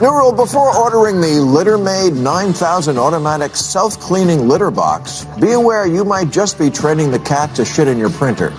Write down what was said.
New rule before ordering the LitterMaid 9000 automatic self cleaning litter box, be aware you might just be training the cat to shit in your printer.